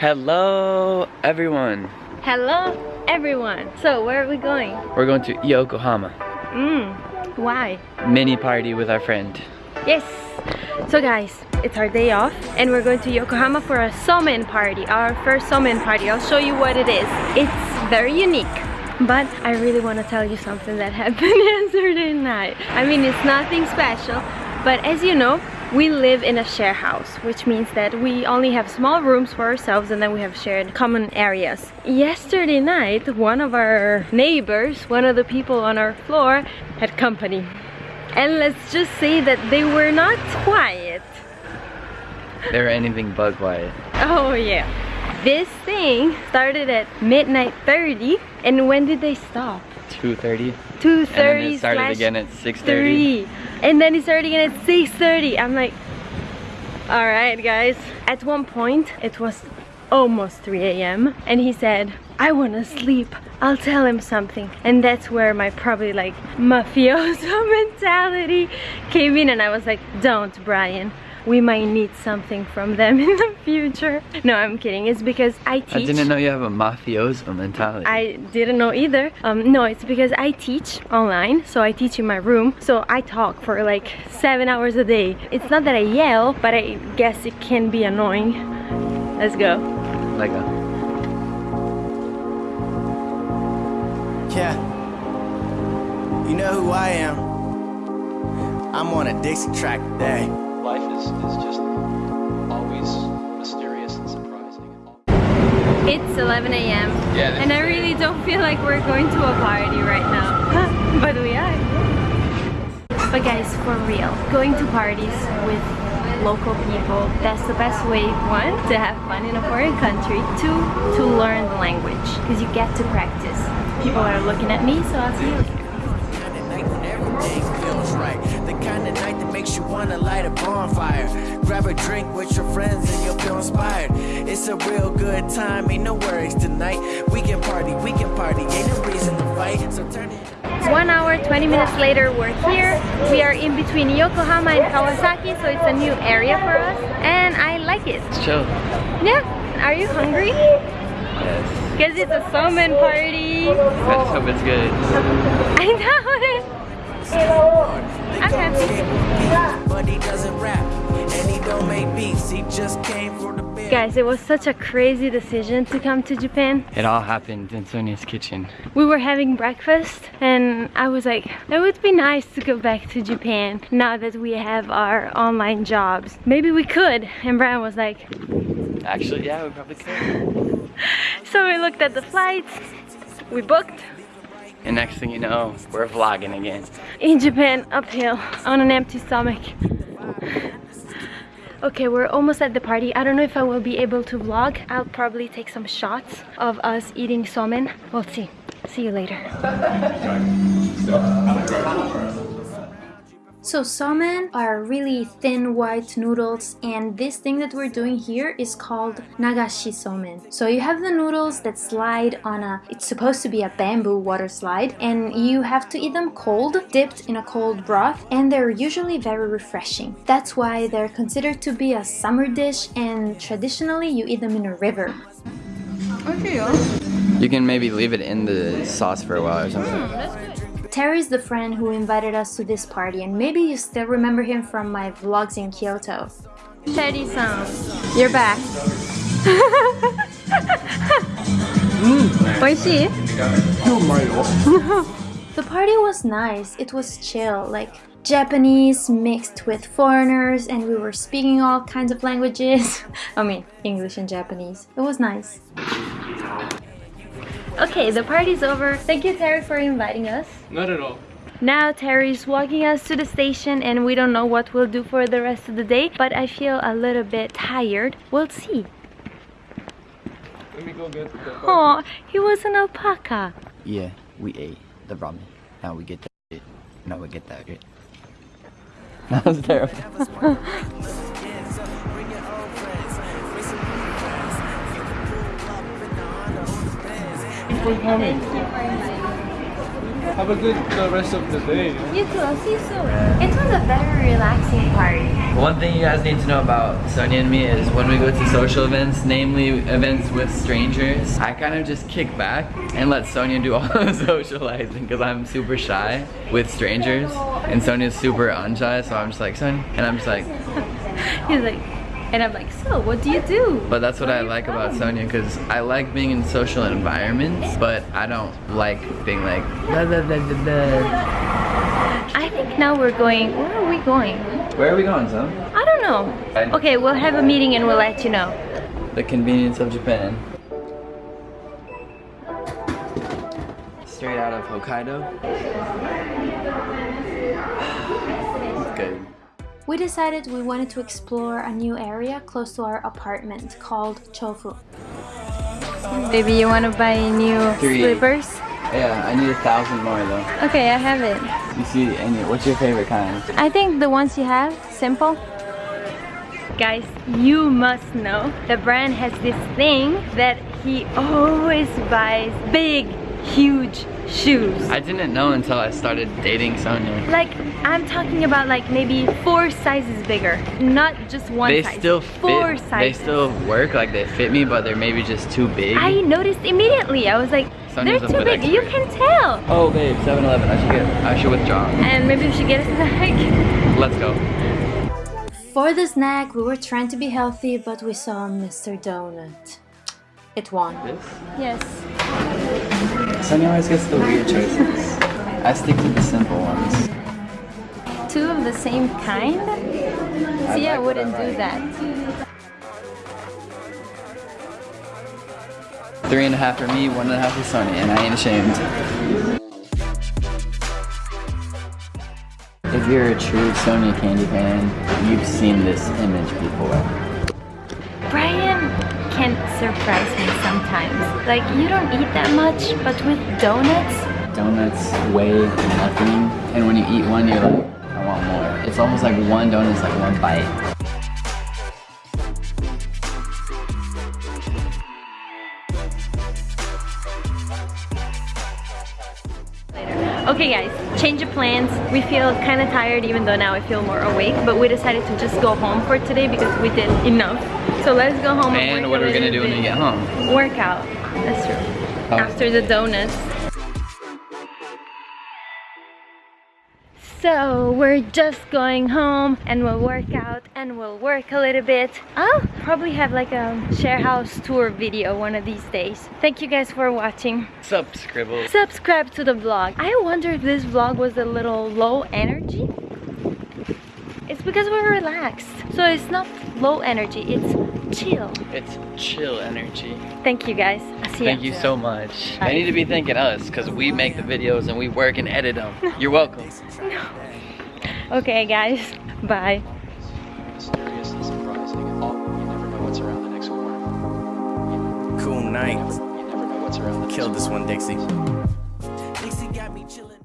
Hello, everyone. Hello, everyone. So, where are we going? We're going to Yokohama. Mmm, why? Mini party with our friend. Yes. So guys, it's our day off and we're going to Yokohama for a somen party, our first somen party. I'll show you what it is. It's very unique. But I really want to tell you something that happened yesterday night. I mean, it's nothing special, but as you know, we live in a share house, which means that we only have small rooms for ourselves and then we have shared common areas. Yesterday night, one of our neighbors, one of the people on our floor, had company. And let's just say that they were not quiet. They were anything but quiet. Oh yeah. This thing started at midnight 30 and when did they stop? 2.30. 2.30 And then it started again at 6.30. and then it started again at 6.30 I'm like all right guys. At one point it was almost 3 a.m and he said I want to sleep. I'll tell him something. And that's where my probably like mafioso mentality came in and I was like don't Brian we might need something from them in the future. No, I'm kidding. It's because I teach. I didn't know you have a mafioso mentality. I didn't know either. Um, no, it's because I teach online. So I teach in my room. So I talk for like seven hours a day. It's not that I yell, but I guess it can be annoying. Let's go. Like go. Yeah. You know who I am. I'm on a Dixie track today life is, is just always mysterious and surprising. It's 11 a.m. Yeah, and I really don't feel like we're going to a party right now. but we are. But guys, for real, going to parties with local people, that's the best way, one, to have fun in a foreign country, two, to learn the language, because you get to practice. People are looking at me, so I'll see you later. The kind of night that makes you wanna light a bonfire. Grab a drink with your friends and you'll feel inspired. It's a real good time, ain't no worries tonight. We can party, we can party, ain't no reason to fight. So turn it one hour 20 minutes later we're here. We are in between Yokohama and Kawasaki so it's a new area for us and I like it. It's chill. Yeah. Are you hungry? Yes. Because it's a somen party. Let's hope it's good. I know. it I'm happy. But he doesn't rap and he don't make beats. He just came for the Guys, it was such a crazy decision to come to Japan. It all happened in Sonia's kitchen. We were having breakfast and I was like, it would be nice to go back to Japan now that we have our online jobs. Maybe we could. And Brian was like, Actually, yeah, we probably could. so we looked at the flights, we booked, and next thing you know, we're vlogging again. In Japan, uphill, on an empty stomach. Okay, we're almost at the party. I don't know if I will be able to vlog. I'll probably take some shots of us eating somen. We'll see. See you later. So somen are really thin white noodles and this thing that we're doing here is called nagashi somen. So you have the noodles that slide on a, it's supposed to be a bamboo water slide and you have to eat them cold, dipped in a cold broth and they're usually very refreshing. That's why they're considered to be a summer dish and traditionally you eat them in a river. Okay, You can maybe leave it in the sauce for a while or something. Mm, Terry's the friend who invited us to this party and maybe you still remember him from my vlogs in Kyoto. Terry-san, you're back. Oishi? the party was nice, it was chill, like Japanese mixed with foreigners and we were speaking all kinds of languages. I mean, English and Japanese. It was nice. Okay, the party's over. Thank you, Terry, for inviting us. Not at all. Now Terry's walking us to the station and we don't know what we'll do for the rest of the day, but I feel a little bit tired. We'll see. Let me go get the Oh, he was an alpaca. Yeah, we ate the ramen. Now we get that Now we get that shit. That was terrible. for coming. Have a good uh, rest of the day. You too, I'll see you soon. It was a very relaxing party. One thing you guys need to know about Sonia and me is when we go to social events, namely events with strangers, I kind of just kick back and let Sonia do all the socializing because I'm super shy with strangers and Sonia's super unshy so I'm just like, Sonia, and I'm just like, He's like, and I'm like, so what do you do? but that's what I like about oh. Sonia because I like being in social environments but I don't like being like. I think now we're going, where are we going? Where are we going, son? I don't know. Okay, we'll have a meeting and we'll let you know. The convenience of Japan. Straight out of Hokkaido. Good. We decided we wanted to explore a new area close to our apartment called Chofu. Baby, you want to buy new Three. slippers? Yeah, I need a thousand more though. Okay, I have it. You see, any, what's your favorite kind? I think the ones you have, simple. Guys, you must know the brand has this thing that he always buys big, huge shoes. I didn't know until I started dating Sonia. Like, I'm talking about like maybe four sizes bigger, not just one They size. still four sizes. They still work, like they fit me, but they're maybe just too big. I noticed immediately. I was like, Sonia's they're too bit big. You can tell. Oh babe, 7-Eleven. I should get. I should withdraw. And maybe we should get a snack. Let's go. For the snack, we were trying to be healthy, but we saw Mr. Donut. It won. This. yes. Sonia always gets the weird choices. I stick to the simple ones. Two of the same kind? See, I wouldn't do that. Three and a half for me, one and a half for Sonia, and I ain't ashamed. If you're a true Sonia Candy fan, you've seen this image before. Surprise me sometimes. Like, you don't eat that much, but with donuts, Donuts weigh nothing, and when you eat one, you're like, I want more. It's almost like one donut is like one bite. Okay guys, change of plans. We feel kind of tired even though now I feel more awake, but we decided to just go home for today because we did enough. So let's go home and, And what are we gonna do when we get home? Workout. That's true. Oh. After the donuts. So we're just going home and we'll work out and we'll work a little bit. I'll probably have like a share house tour video one of these days. Thank you guys for watching. Sup, Scribble? Subscribe to the vlog. I wonder if this vlog was a little low energy. It's because we're relaxed. So it's not low energy, it's chill. It's chill energy. Thank you guys. I'll see Thank you so much. I need to be thanking us because we make the videos and we work and edit them. You're welcome. Okay guys, bye. Mysterious and surprising. All, you never know what's around the next corner. Cool night. You never know what's around the next Killed this one, Dixie.